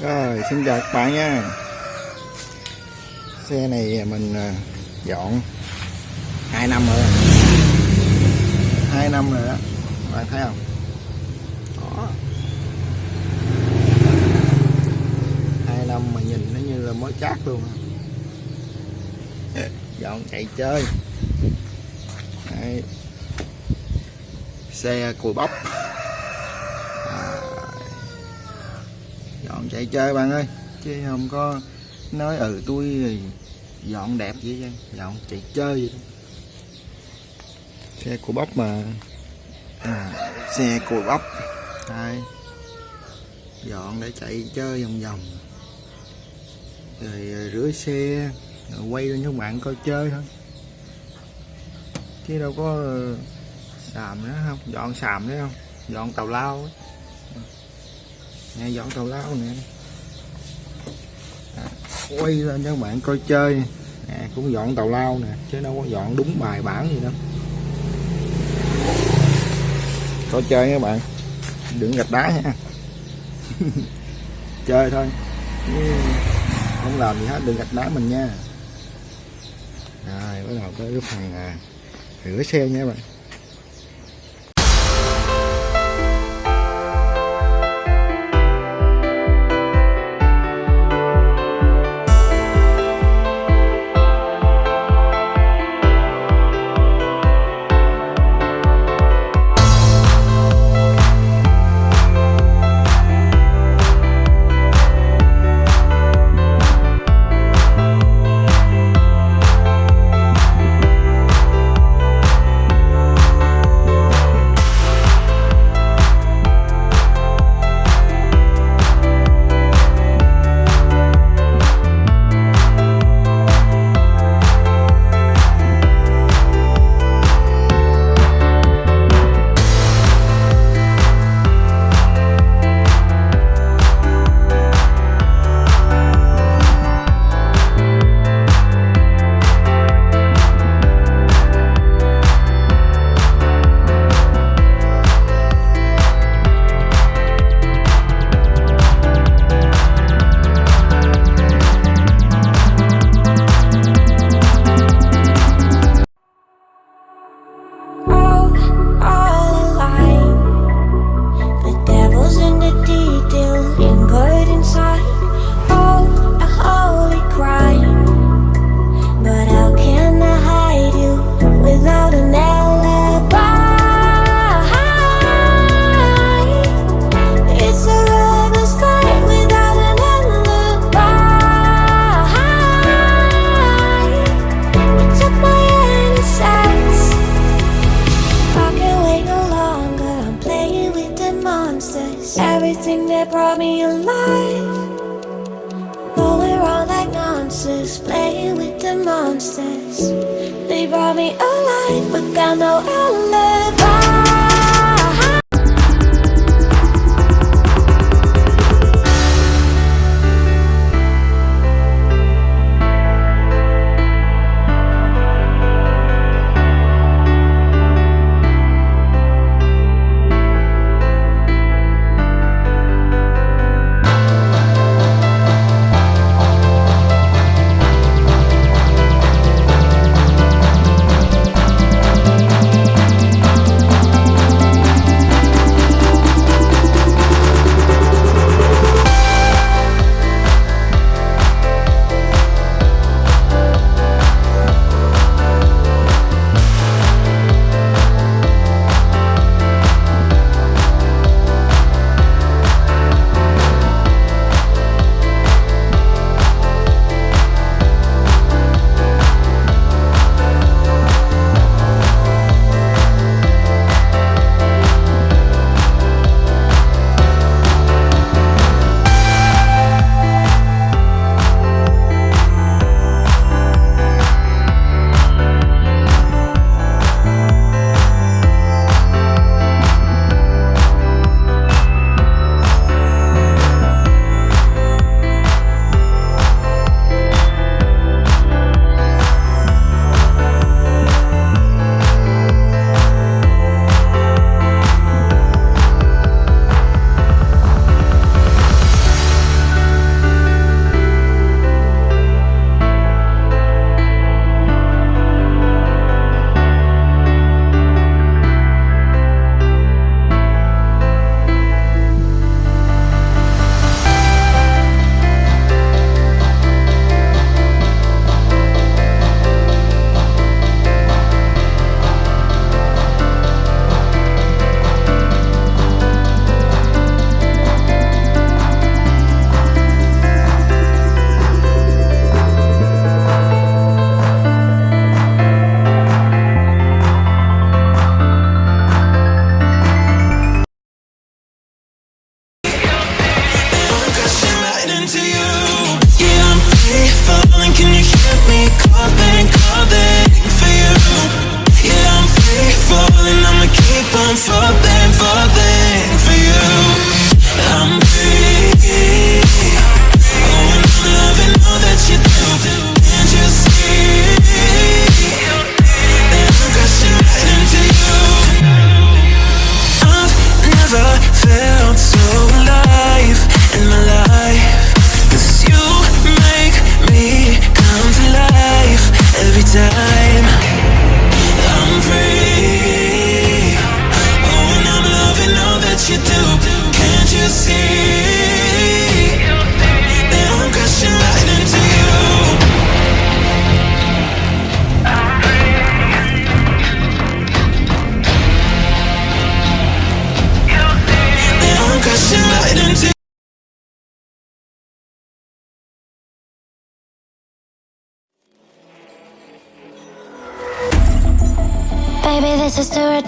Rồi, xin chào các bạn nha. Xe này mình à, dọn 2 năm rồi. 2 năm rồi đó. Bạn thấy không? Đó. 2 năm mà nhìn nó như là mới chát luôn Dọn chạy chơi. Đấy. Xe cùi bóc chạy chơi bạn ơi. Chứ không có nói ừ tôi dọn đẹp vậy chứ. Dọn chạy chơi vậy đó. xe của bắp mà. À, xe của bắp đây dọn để chạy chơi vòng vòng. Rồi rửa xe rồi quay lên cho bạn coi chơi thôi. Chứ đâu có xàm nữa không? Dọn xàm nữa không? Dọn tàu lao ấy nè dọn tàu lao nè. À, quay lên cho các bạn coi chơi. Nè cũng dọn tàu lao nè chứ đâu có dọn đúng bài bản gì đâu. Coi chơi các bạn. Đừng gạch đá nha. Chơi thôi. Không làm gì hết đừng gạch đá mình nha. Rồi bắt đầu tới cái phần à, rửa xe nha các bạn.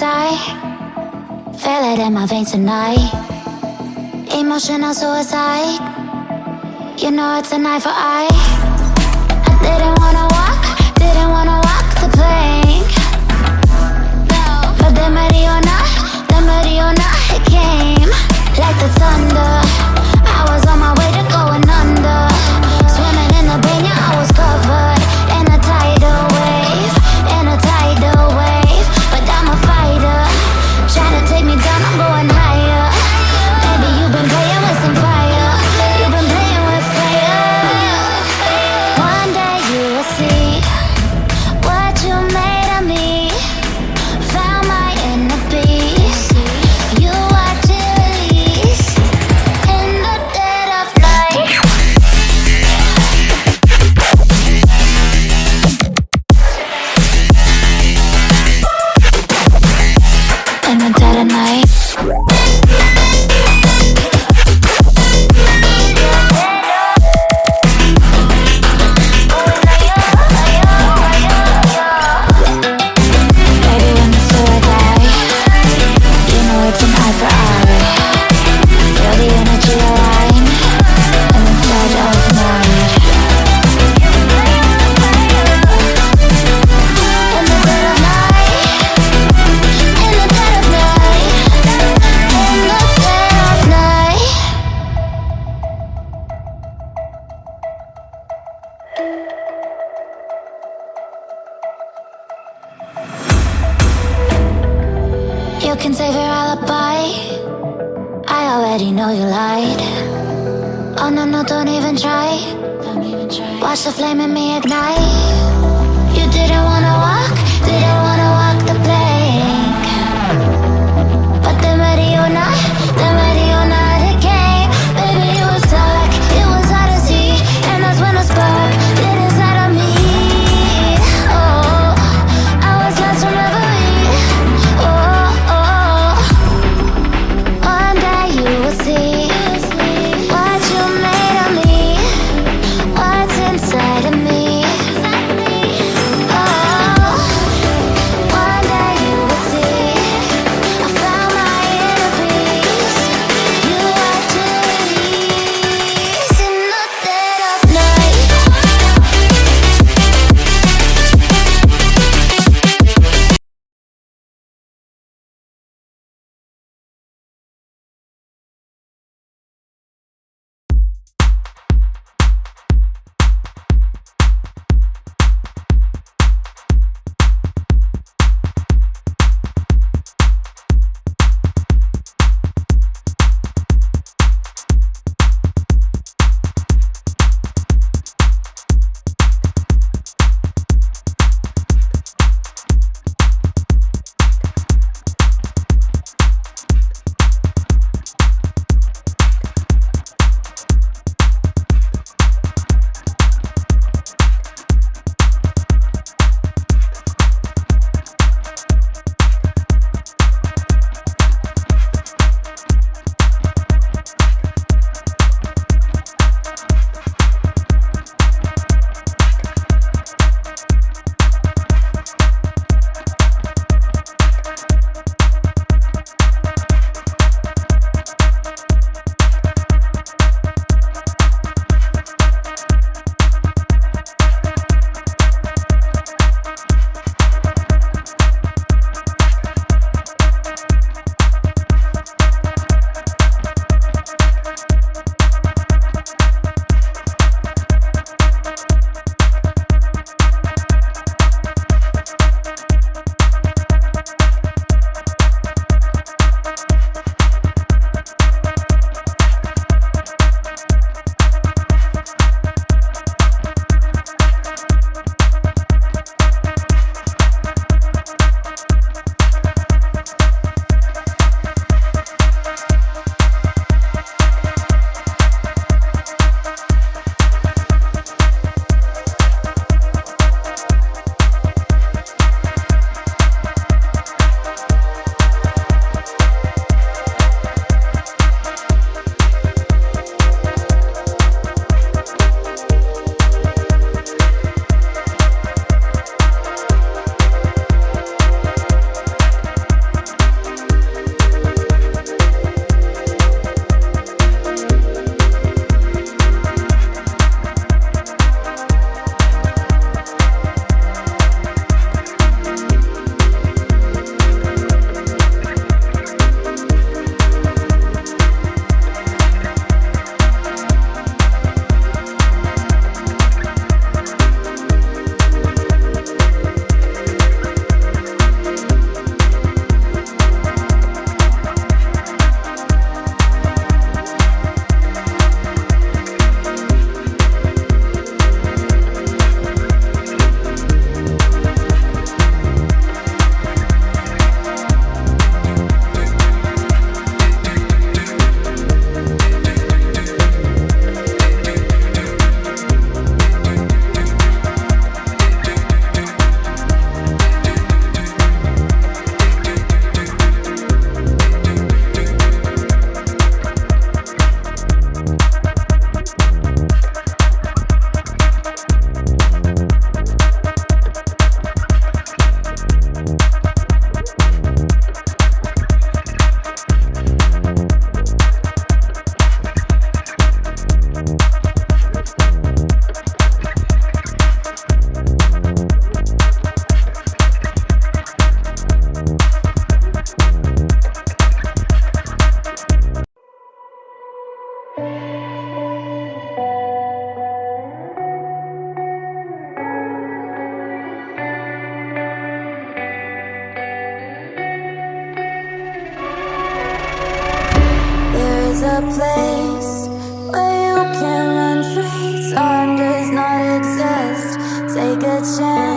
die. Feel it in my veins tonight. Emotional suicide. You know it's a knife for eye I didn't wanna walk, didn't wanna walk the plank. But then Mariona, then Mariona, it came Like the thunder. Flash of flame in me ignite. A place where you can run free. Time does not exist. Take a chance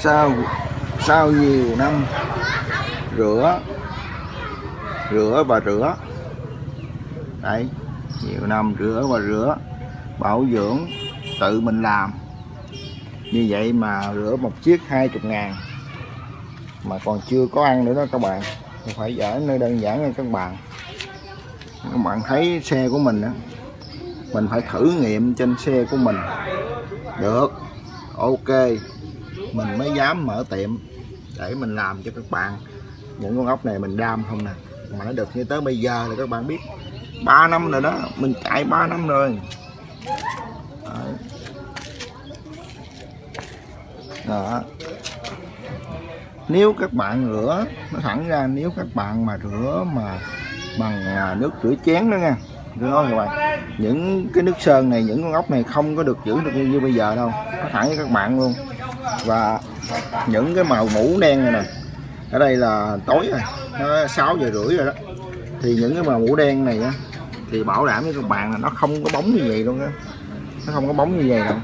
sau sau nhiều năm rửa rửa và rửa. Đấy, nhiều năm rửa và rửa, bảo dưỡng, tự mình làm. Như vậy mà rửa một chiếc hai chục ngàn. Mà còn chưa có ăn nữa đó các bạn. Không phải giỡn nơi đơn giản nha các bạn. Các bạn thấy xe của mình á, mình phải thử nghiệm trên xe của mình. Được, ok mình mới dám mở tiệm để mình làm cho các bạn những con ốc này mình đam không nè. Mà nó được như tới bây giờ là các bạn biết 3 năm rồi đó, mình chạy 3 năm rồi. Đó. Nếu các bạn rửa, nó thẳng ra, nếu các bạn mà rửa mà bằng à, nước rửa chén đó nha tôi nói các bạn? Những cái nước sơn này, những con ốc này không có được giữ được như bây giờ đâu, nó thẳng với các bạn luôn và những cái màu mũ đen này nè, ở đây là tối rồi, nó 6 giờ rưỡi rồi đó. Thì những cái màu mũ đen này á, thì bảo đảm với các bạn là nó không có bóng như vậy luôn á. Nó không có bóng như vậy đâu.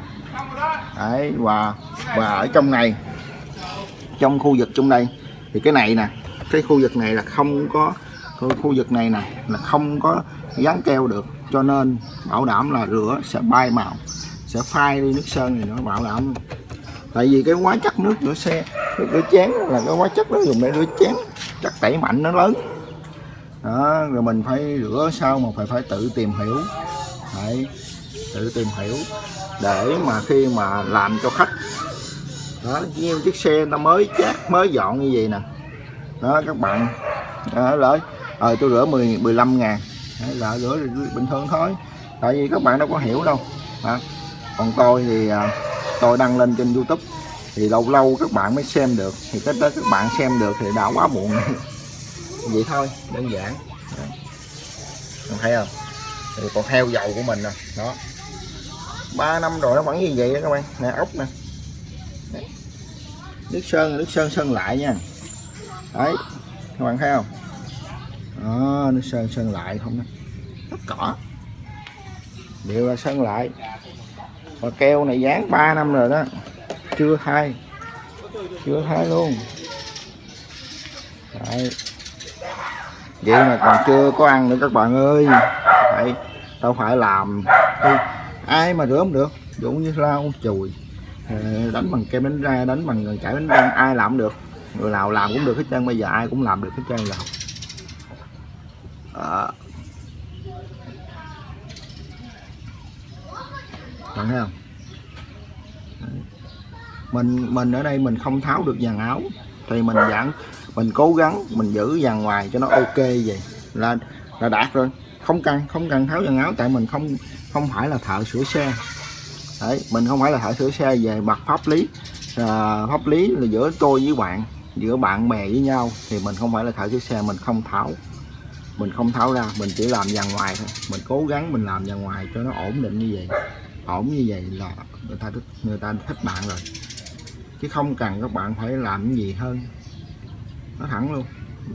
Đấy, và và ở trong này, trong khu vực trong đây, thì cái này nè, cái khu vực này là không có, khu vực này nè, là không có dán keo được. Cho nên bảo đảm là rửa sẽ bay màu, sẽ phai đi nước sơn thì nó bảo đảm tại vì cái hóa chất nước rửa xe nước rửa chén là cái hóa chất nó dùng để rửa chén chất tẩy mạnh nó lớn. Đó rồi mình phải rửa sao mà phải phải tự tìm hiểu. Phải tự tìm hiểu để mà khi mà làm cho khách. Đó như chiếc xe người ta mới chát mới dọn như vậy nè. Đó các bạn. Đó, lỡ ờ tôi rửa 10 15 ngàn. Là rửa bình thường thôi. Tại vì các bạn đâu có hiểu đâu. Đó. còn tôi thì à, tôi đăng lên trên youtube. Thì lâu lâu các bạn mới xem được. Thì tới tới các bạn xem được thì đã quá muộn vậy thôi, đơn giản. Đấy. Thấy không? Thì còn heo dầu của mình nè. Đó. Ba năm rồi nó vẫn như vậy đó các bạn. Nè, ốc nè. Nước sơn nước sơn sơn lại nha. Đấy. Các bạn thấy không? Đó, nước sơn sơn lại không nè cỏ đều là sơn lại mà keo này dán 3 năm rồi đó. Chưa thay chưa thay luôn. Đấy. vậy mà còn chưa có ăn nữa các bạn ơi. Phải đâu phải làm. Thì ai mà rửa không được? Dụ như lau chùi. Ờ, đánh bằng kem đánh ra, đánh bằng chải đánh răng, ai làm cũng được. Người nào làm cũng được hết trơn, bây giờ ai cũng làm được hết trơn rồi. Đó. Bạn thấy không? Đấy. mình mình ở đây mình không tháo được dàn áo. Thì mình vẫn mình cố gắng mình giữ dàn ngoài cho nó ok vậy. Là là đạt rồi. Không cần không cần tháo dàn áo tại mình không không phải là thợ sửa xe. Đấy mình không phải là thợ sửa xe về mặt pháp lý. À, pháp lý là giữa tôi với bạn giữa bạn bè với nhau. Thì mình không phải là thợ sửa xe mình không tháo. Mình không tháo ra mình chỉ làm dàn ngoài thôi. Mình cố gắng mình làm dàn ngoài cho nó ổn định như vậy ổn như vậy là người ta thích người ta thích bạn rồi. Chứ không cần các bạn phải làm cái gì hơn. Nó thẳng luôn.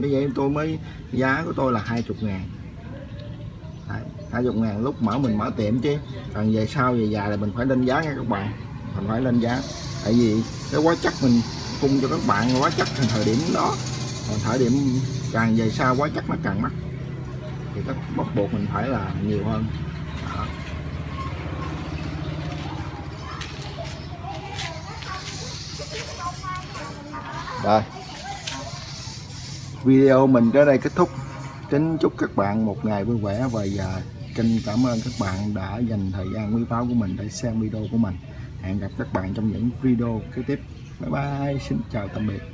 Bây giờ tôi mới giá của tôi là 20 ngàn. Đấy, 20 ngàn lúc mở mình mở tiệm chứ. Còn về sau về dài là mình phải lên giá nha các bạn. Mình phải lên giá. Tại vì cái quá chắc mình cung cho các bạn quá chắc thì thời điểm đó. Còn thời điểm càng về sau quá chắc nó càng mắc. Thì các bắt buộc mình phải là nhiều hơn. Rồi. Video mình tới đây kết thúc. Kính chúc các bạn một ngày vui vẻ và giờ kênh cảm ơn các bạn đã dành thời gian quý báu của mình để xem video của mình. Hẹn gặp các bạn trong những video kế tiếp. Bye bye. Xin chào tạm biệt.